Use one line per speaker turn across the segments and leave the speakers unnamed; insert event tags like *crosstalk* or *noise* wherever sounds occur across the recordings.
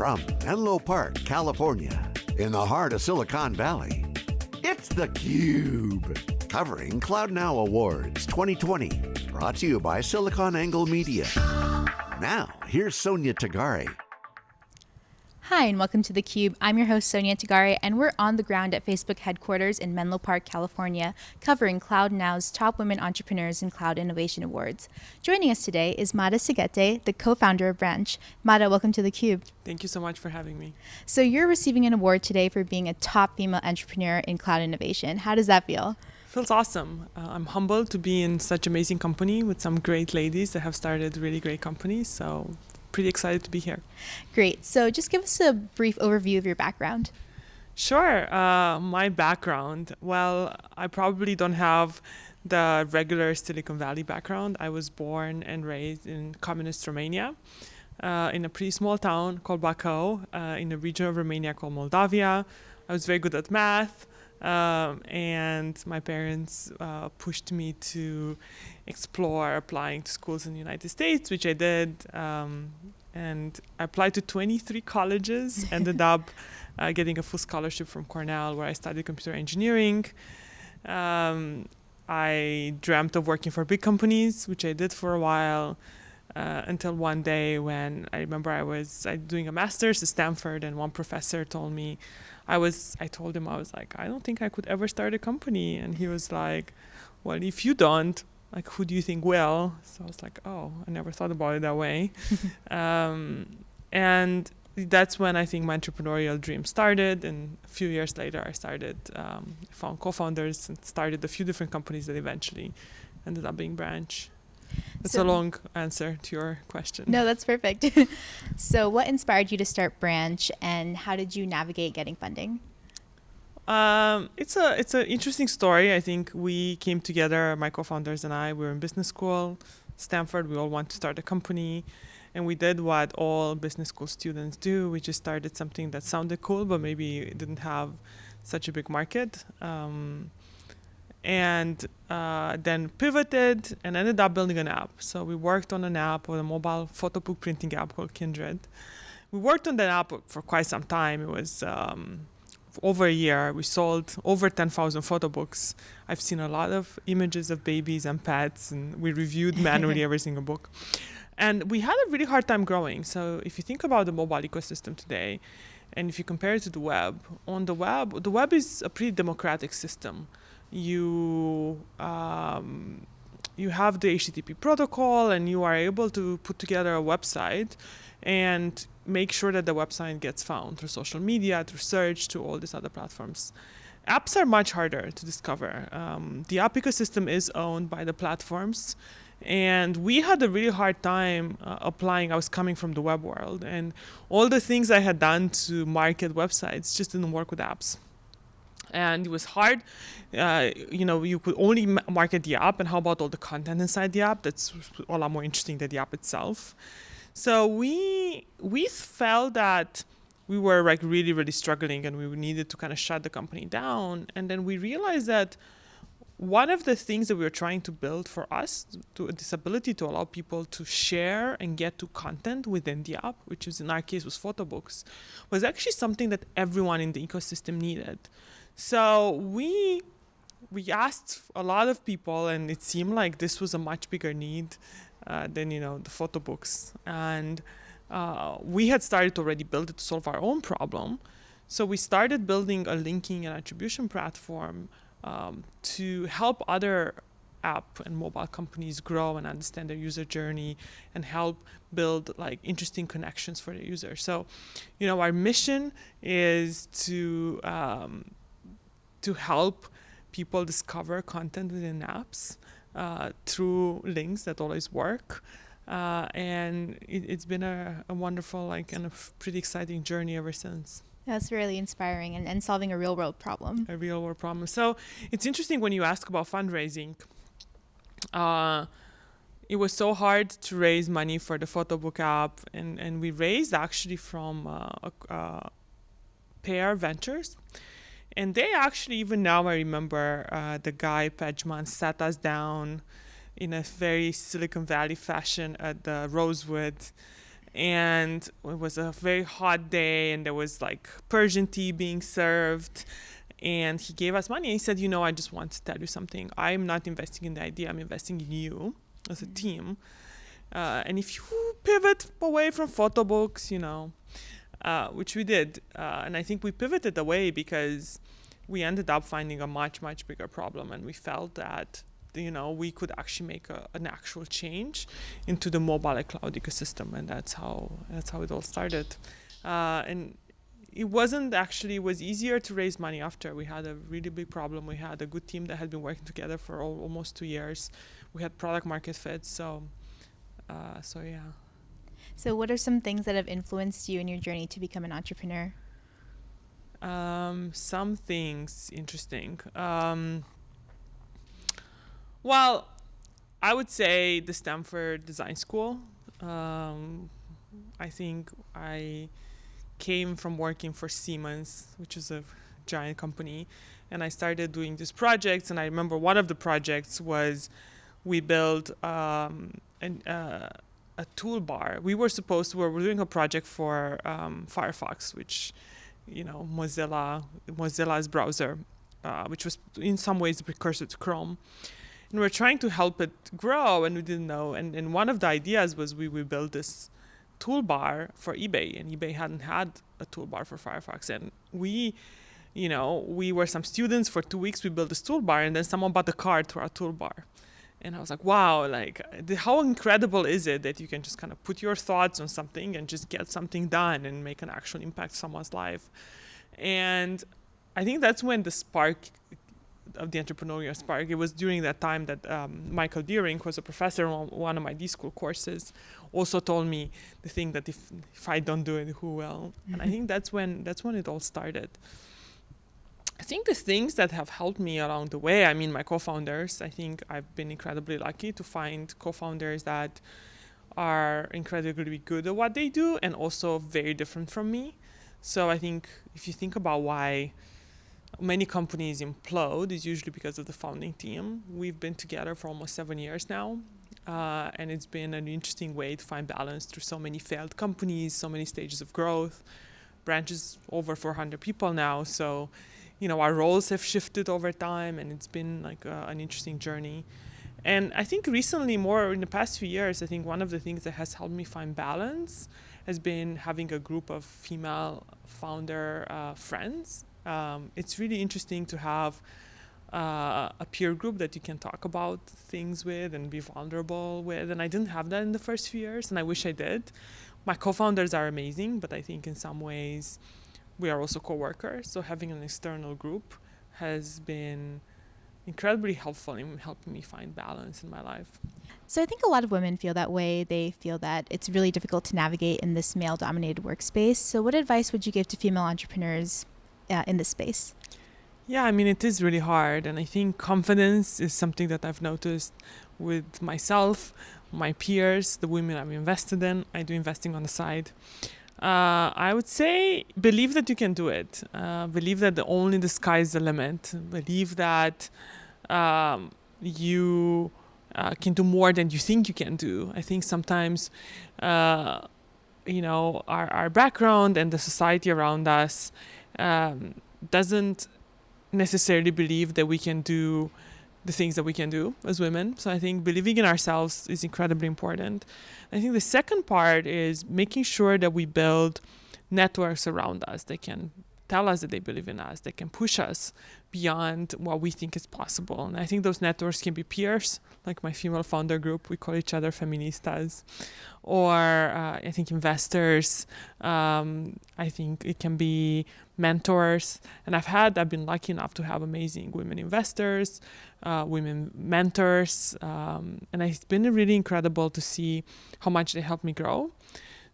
From Menlo Park, California, in the heart of Silicon Valley, it's theCUBE. Covering Cloud Now Awards 2020. Brought to you by SiliconANGLE Media. Now, here's Sonia Tagare.
Hi, and welcome to theCUBE. I'm your host, Sonia Tagare, and we're on the ground at Facebook headquarters in Menlo Park, California, covering Cloud Now's Top Women Entrepreneurs in Cloud Innovation Awards. Joining us today is Mada Seghete, the co-founder of Branch. Mada, welcome to theCUBE.
Thank you so much for having me.
So you're receiving an award today for being a top female entrepreneur in cloud innovation. How does that feel?
Feels awesome. Uh, I'm humbled to be in such amazing company with some great ladies that have started really great companies. So pretty excited to be here.
Great. So just give us a brief overview of your background.
Sure. Uh, my background, well, I probably don't have the regular Silicon Valley background. I was born and raised in communist Romania. Uh, in a pretty small town called Bacău, uh, in a region of Romania called Moldavia. I was very good at math, um, and my parents uh, pushed me to explore applying to schools in the United States, which I did. Um, and I applied to 23 colleges, *laughs* ended up uh, getting a full scholarship from Cornell, where I studied computer engineering. Um, I dreamt of working for big companies, which I did for a while. Uh, until one day when I remember I was uh, doing a master's at Stanford, and one professor told me, I was, I told him I was like, I don't think I could ever start a company, and he was like, Well, if you don't, like who do you think will? So i was like oh i never thought about it that way. *laughs* Um, and that's when i think my entrepreneurial dream started. And a few years later i started um, found co-founders and started a few different companies that eventually ended up being branch that's so, a long answer to your question
no that's perfect *laughs* so what inspired you to start branch and how did you navigate getting funding
um, it's a it's an interesting story. I think we came together, my co-founders and I. We were in business school, Stanford. We all want to start a company, and we did what all business school students do. We just started something that sounded cool, but maybe didn't have such a big market. Um, and uh, then pivoted and ended up building an app. So we worked on an app or a mobile photo book printing app called Kindred. We worked on that app for quite some time. It was um, over a year, we sold over 10,000 photo books. I've seen a lot of images of babies and pets, and we reviewed manually *laughs* every single book. And we had a really hard time growing. So if you think about the mobile ecosystem today, and if you compare it to the web, on the web, the web is a pretty democratic system. You um, you have the HTTP protocol, and you are able to put together a website, and make sure that the website gets found through social media, through search, to all these other platforms. Apps are much harder to discover. Um, the app ecosystem is owned by the platforms, and we had a really hard time uh, applying. I was coming from the web world, and all the things I had done to market websites just didn't work with apps and it was hard. Uh, you know, you could only market the app, and how about all the content inside the app? That's a lot more interesting than the app itself. So we we felt that we were like really really struggling and we needed to kind of shut the company down and then we realized that one of the things that we were trying to build for us to this ability to allow people to share and get to content within the app which is in our case was photo books was actually something that everyone in the ecosystem needed so we we asked a lot of people and it seemed like this was a much bigger need uh, than you know the photo books. And uh, we had started already build it to solve our own problem. So we started building a linking and attribution platform um, to help other app and mobile companies grow and understand their user journey and help build like interesting connections for the user so you know our mission is to um, to help people discover content within apps uh, through links that always work. Uh, and it, has been a, a, wonderful, like, and a pretty exciting journey ever since.
That's really inspiring and, and solving a real world problem.
A real world problem. So it's interesting when you ask about fundraising. Uh, it was so hard to raise money for the photo book app, and, and we raised actually from uh, uh, Pear Ventures and they actually, even now, I remember uh, the guy Pejman sat us down in a very Silicon Valley fashion at the Rosewood. And it was a very hot day and there was like persian tea being served. And he gave us money he said you know i just want to tell you something. I'm not investing in the idea. I'm investing in you as a team. Uh, and if you pivot away from photo books you know uh, which we did uh, and i think we pivoted away because we ended up finding a much much bigger problem and we felt that you know we could actually make a, an actual change into the mobile cloud ecosystem and that's how that's how it all started. Uh, and it wasn't actually it was easier to raise money after. We had a really big problem. We had a good team that had been working together for all, almost two years. We had product market fit so uh, so yeah
so what are some things that have influenced you in your journey to become an entrepreneur
um, some things interesting um, well i would say the stanford design school um, i think i came from working for Siemens, which is a giant company, and I started doing these projects. And I remember one of the projects was we built um, an, uh, a toolbar. We were supposed to, we were doing a project for um, Firefox, which, you know, Mozilla, Mozilla's browser, uh, which was in some ways the precursor to Chrome. And we are trying to help it grow, and we didn't know. And, and one of the ideas was we would build this toolbar for eBay, and eBay hadn't had a toolbar for Firefox. And we, you know, we were some students for two weeks. We built this toolbar, and then someone bought the card to our toolbar. And I was like, wow, like the, how incredible is it that you can just kind of put your thoughts on something and just get something done and make an actual impact someone's life. And I think that's when the spark of the entrepreneurial spark. It was during that time that um, Michael Dearing, who was a professor on one of my D school courses, also told me the thing that if if I don't do it, who will? Mm-hmm. And I mm-hmm. think that's when that's when it all started. I think the things that have helped me along the way, I mean, my co-founders. I think I've been incredibly lucky to find co-founders that are incredibly good at what they do and also very different from me. So I think if you think about why many companies implode is usually because of the founding team. We've been together for almost seven years now, uh, and it's been an interesting way to find balance through so many failed companies, so many stages of growth. Branches over 400 people now, so you know our roles have shifted over time, and it's been like uh, an interesting journey. And I think recently, more in the past few years, I think one of the things that has helped me find balance has been having a group of female founder uh, friends um, it's really interesting to have uh, a peer group that you can talk about things with and be vulnerable with. And I didn't have that in the first few years, and I wish I did. My co founders are amazing, but I think in some ways we are also co workers. So having an external group has been incredibly helpful in helping me find balance in my life.
So I think a lot of women feel that way. They feel that it's really difficult to navigate in this male dominated workspace. So, what advice would you give to female entrepreneurs uh, in this space?
Yeah, I mean, it is really hard. And I think confidence is something that I've noticed with myself, my peers, the women I've invested in. I do investing on the side. Uh, I would say believe that you can do it. Uh, believe that the, only the sky is the limit. Believe that um, you uh, can do more than you think you can do. I think sometimes, uh, you know, our, our background and the society around us um, doesn't necessarily believe that we can do the things that we can do as women. So I think believing in ourselves is incredibly important. I think the second part is making sure that we build networks around us that can tell us that they believe in us, they can push us beyond what we think is possible. And I think those networks can be peers, like my female founder group, we call each other feministas, or uh, I think investors. Um, I think it can be mentors. And I've had, I've been lucky enough to have amazing women investors, uh, women mentors. Um, and it's been really incredible to see how much they helped me grow.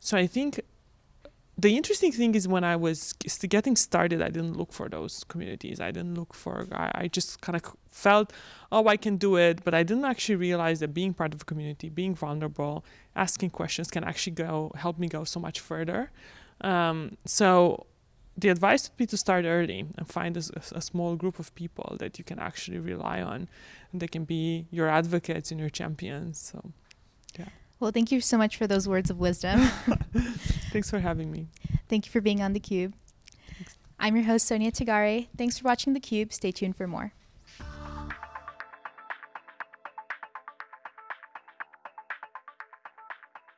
So I think the interesting thing is when I was getting started, I didn't look for those communities. I didn't look for, I, I just kind of felt, oh, I can do it. But I didn't actually realize that being part of a community, being vulnerable, asking questions can actually go, help me go so much further. Um, so the advice would be to start early and find a, a, small group of people that you can actually rely on and they can be your advocates and your champions. So, yeah.
Well, thank you so much for those words of wisdom. *laughs*
Thanks for having me.
Thank you for being on theCUBE. I'm your host, Sonia Tagare. Thanks for watching theCUBE. Stay tuned for more.